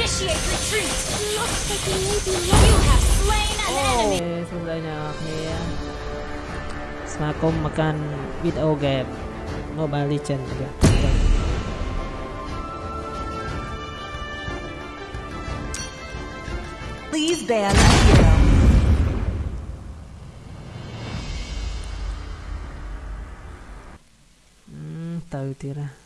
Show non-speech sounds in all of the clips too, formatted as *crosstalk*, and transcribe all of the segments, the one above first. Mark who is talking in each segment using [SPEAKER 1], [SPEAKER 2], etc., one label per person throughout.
[SPEAKER 1] Initiate retreat. Looks like we may be. You have slain an
[SPEAKER 2] oh. Mobile Legend juga.
[SPEAKER 3] Please ban hero.
[SPEAKER 2] Hmm, tahu tidak.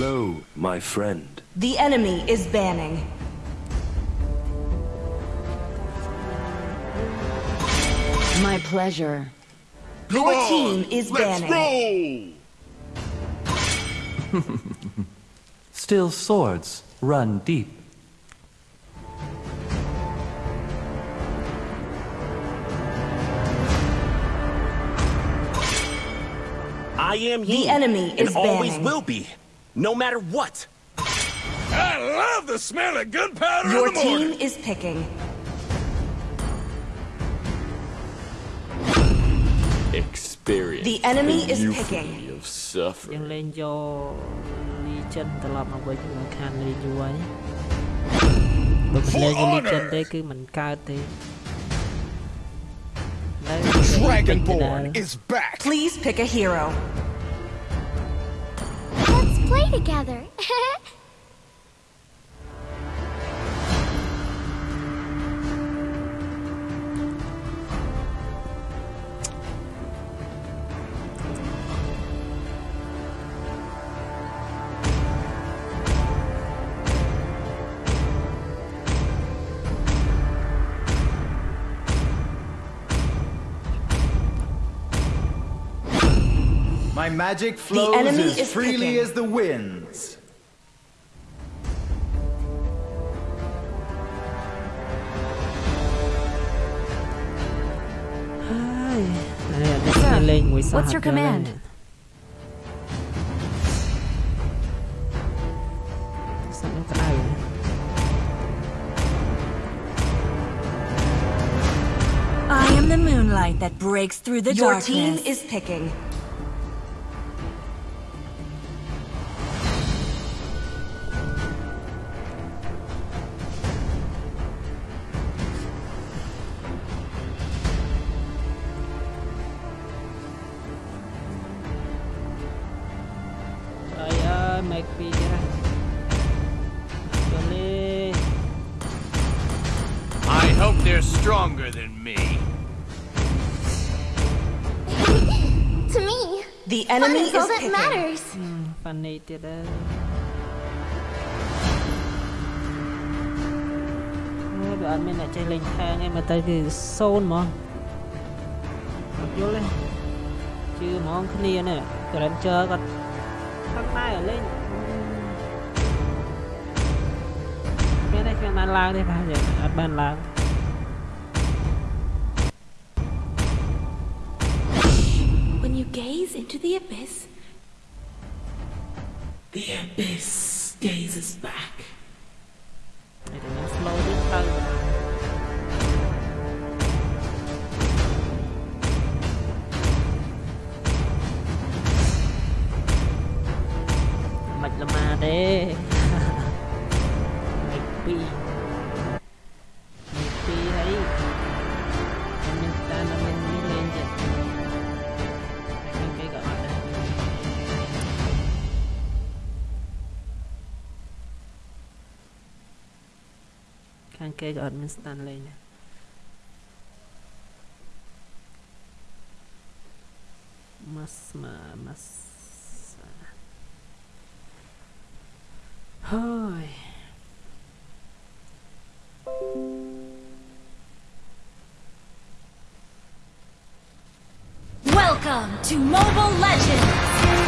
[SPEAKER 4] Hello, my friend.
[SPEAKER 3] The enemy is banning. My pleasure. Your team is banning. *laughs*
[SPEAKER 5] Still swords run deep.
[SPEAKER 4] I am
[SPEAKER 3] The
[SPEAKER 4] he,
[SPEAKER 3] enemy
[SPEAKER 4] and
[SPEAKER 3] is
[SPEAKER 4] always will be, no matter what.
[SPEAKER 6] I love the smell of gunpowder
[SPEAKER 3] Your
[SPEAKER 6] in the morning.
[SPEAKER 3] team is picking.
[SPEAKER 7] Experience
[SPEAKER 3] The enemy
[SPEAKER 7] the
[SPEAKER 3] is
[SPEAKER 7] euphony
[SPEAKER 3] picking.
[SPEAKER 7] of
[SPEAKER 2] យើង
[SPEAKER 7] suffering.
[SPEAKER 2] លេងយក Legend ត្រឡប់មកវិញមិនខានលេងយូរហើយបើមិនលេង
[SPEAKER 6] For
[SPEAKER 2] Legend
[SPEAKER 6] honor.
[SPEAKER 2] ទេគឺមិនកើតទេនៅ
[SPEAKER 6] Dragonborn is back.
[SPEAKER 3] Please pick a hero.
[SPEAKER 1] Play together. *laughs*
[SPEAKER 8] My magic flows as freely
[SPEAKER 3] picking.
[SPEAKER 8] as the winds.
[SPEAKER 2] Sir,
[SPEAKER 3] what's your command?
[SPEAKER 9] I am the moonlight that breaks through the
[SPEAKER 3] Your
[SPEAKER 9] darkness.
[SPEAKER 3] Your team is picking.
[SPEAKER 6] stronger than me.
[SPEAKER 1] to me,
[SPEAKER 3] the enemy
[SPEAKER 1] is,
[SPEAKER 3] is,
[SPEAKER 1] all
[SPEAKER 3] picking.
[SPEAKER 2] that matters. Mm, funny, did it. Well, I mean, I just like hang him at the zone, man. Not you, leh. ជឿហ្មងគ្នានេះ Granger គាត់ខាងណៃឲ្យលេងមានតែគ្មានបានឡើងទេបាទអត់បានឡើង
[SPEAKER 1] into the abyss,
[SPEAKER 2] page or mas ma mas uh.
[SPEAKER 1] Welcome to Mobile Legends!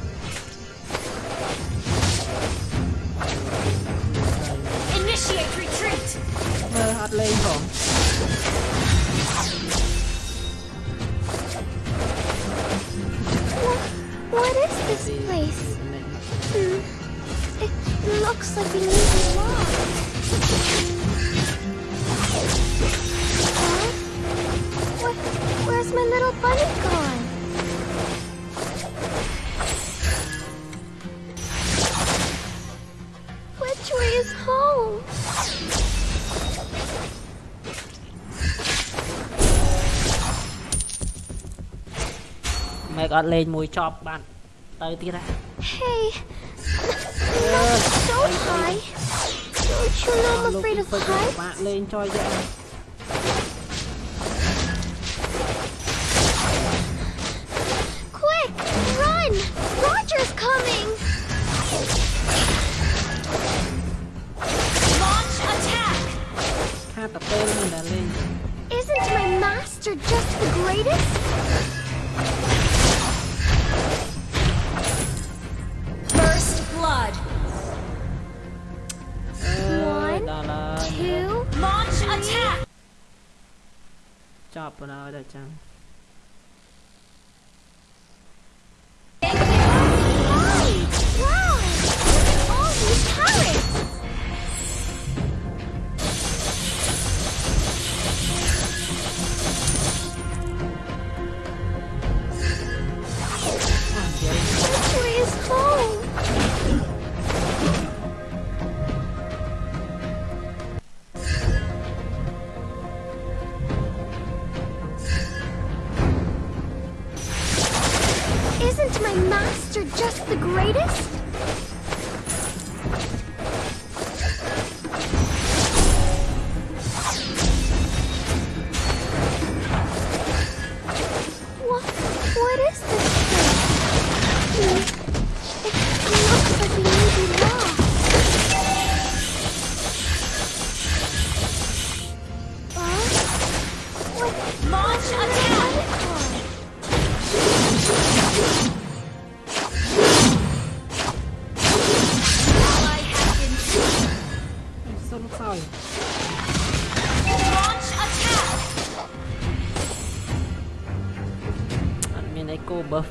[SPEAKER 2] What,
[SPEAKER 10] what is this place? Hmm. It looks like a
[SPEAKER 2] គាត់អត់លេងមួយចប់បានទៅទៀតហើយ
[SPEAKER 10] Hey not so high Don't you know I'm afraid of heights?
[SPEAKER 2] បាក់លេងចោលយ
[SPEAKER 1] ក
[SPEAKER 2] ខាតតែពេលនេះណាលេង
[SPEAKER 10] Isn't my master just the greatest?
[SPEAKER 2] chop 啦，我就讲。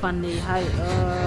[SPEAKER 2] funny
[SPEAKER 10] how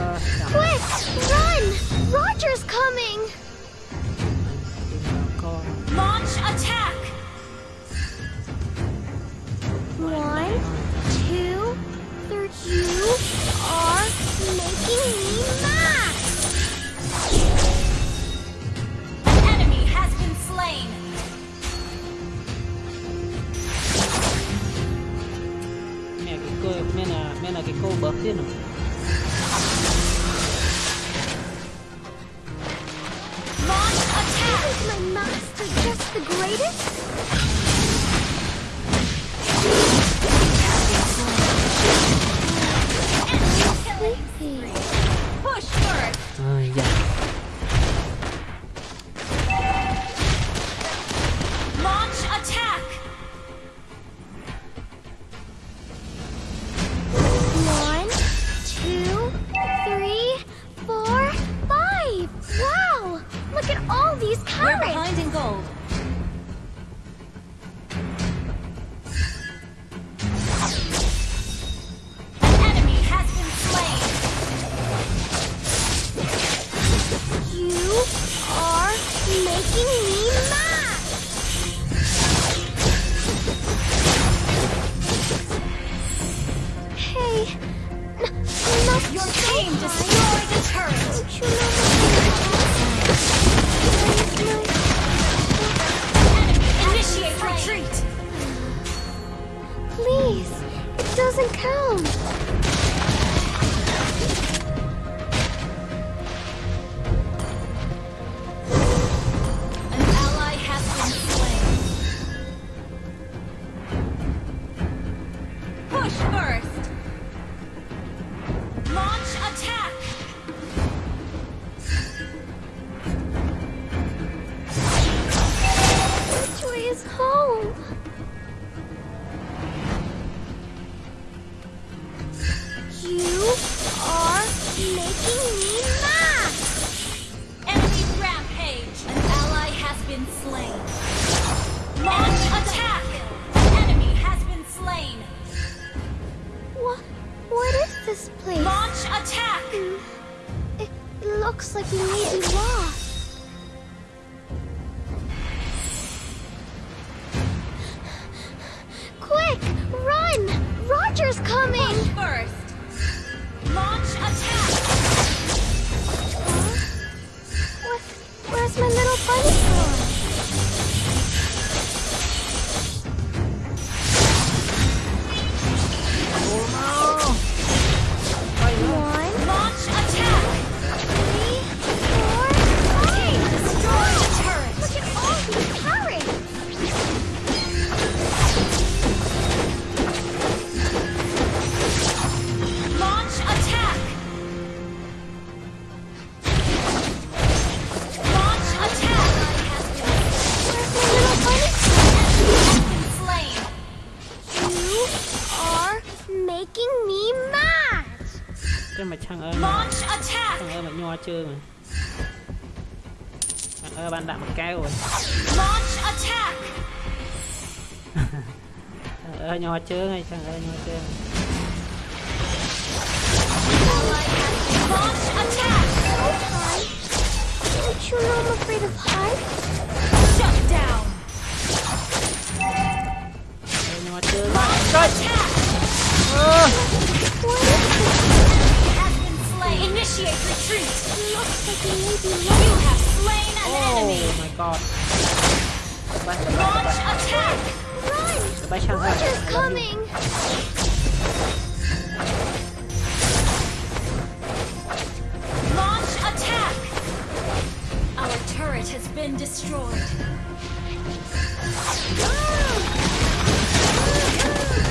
[SPEAKER 10] My little bunny
[SPEAKER 2] no chưa mà ơ bạn đạn một cái rồi. Ơ nho chưa hay chẳng ơi nho chưa
[SPEAKER 1] Launch attack! *laughs*
[SPEAKER 10] Don't you know I'm!
[SPEAKER 1] Initiate retreat.
[SPEAKER 10] Looks like we may be
[SPEAKER 1] You have slain an enemy.
[SPEAKER 2] oh my god
[SPEAKER 1] Launch attack!
[SPEAKER 10] Run!
[SPEAKER 2] sang ơi
[SPEAKER 10] Roger's coming!
[SPEAKER 1] Launch attack! Our turret has been destroyed.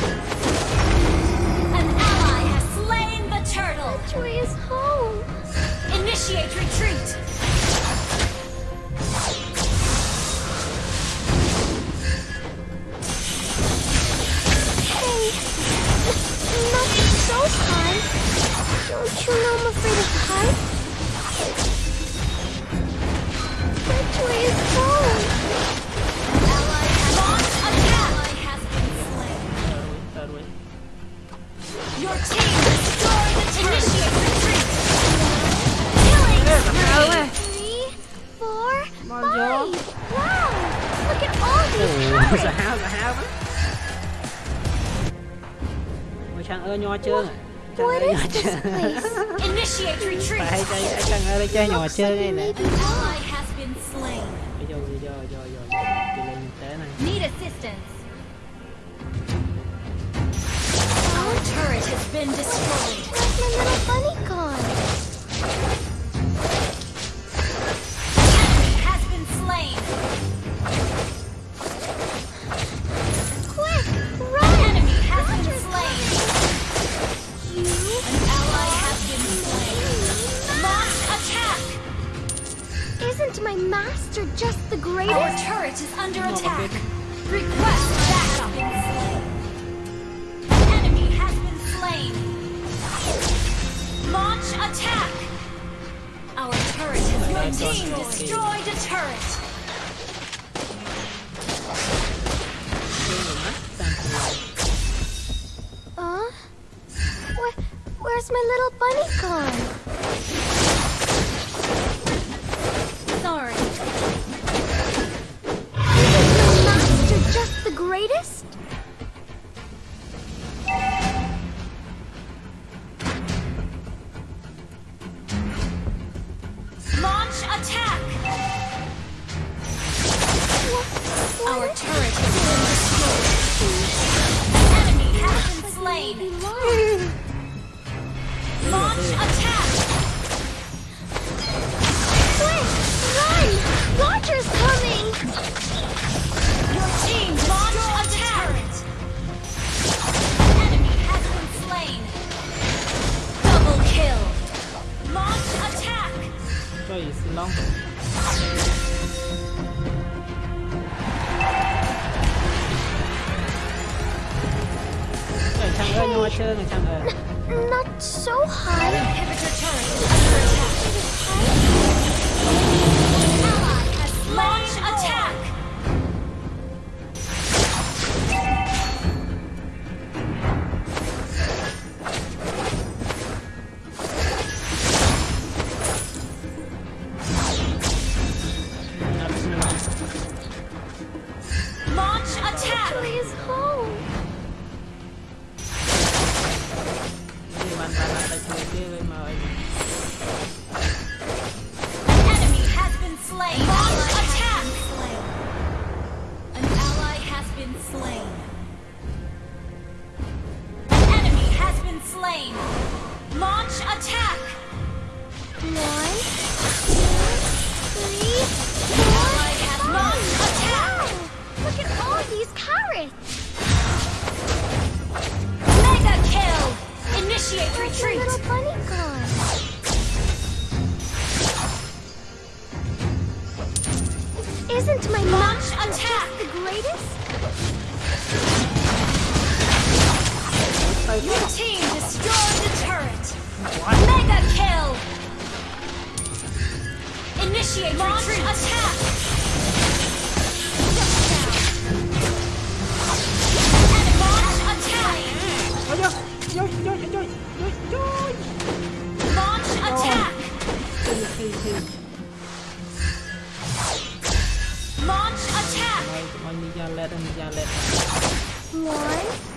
[SPEAKER 1] An
[SPEAKER 2] Trang ơi nho chưa
[SPEAKER 10] Trang
[SPEAKER 2] ơi nho chưa Phải chơi Trang ơi chơi nhỏ
[SPEAKER 10] chưa
[SPEAKER 2] ngay nè Bây giờ bây giờ rồi rồi rồi Đi lên tế này
[SPEAKER 1] turret has been destroyed.
[SPEAKER 10] My little bunny
[SPEAKER 1] team destroyed a turret.
[SPEAKER 10] Huh? Where, where's my little bunny gone? Not so high.
[SPEAKER 1] Launch attack.
[SPEAKER 2] Launch attack!
[SPEAKER 10] Why?